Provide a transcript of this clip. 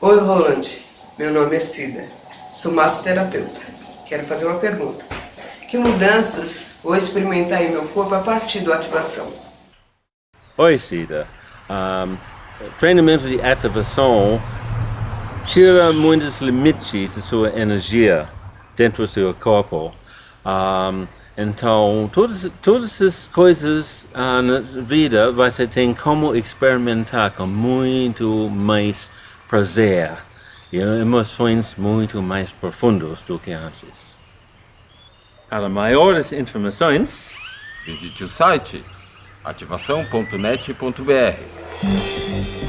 Oi, Roland. Meu nome é Cida. Sou massoterapeuta. Quero fazer uma pergunta. Que mudanças vou experimentar em meu corpo a partir da ativação? Oi, Cida. Um, treinamento de ativação tira muitos limites da sua energia dentro do seu corpo. Um, então, todas, todas as coisas uh, na vida você tem como experimentar com muito mais prazer e emoções muito mais profundas do que antes. Para maiores informações, visite o site ativação.net.br.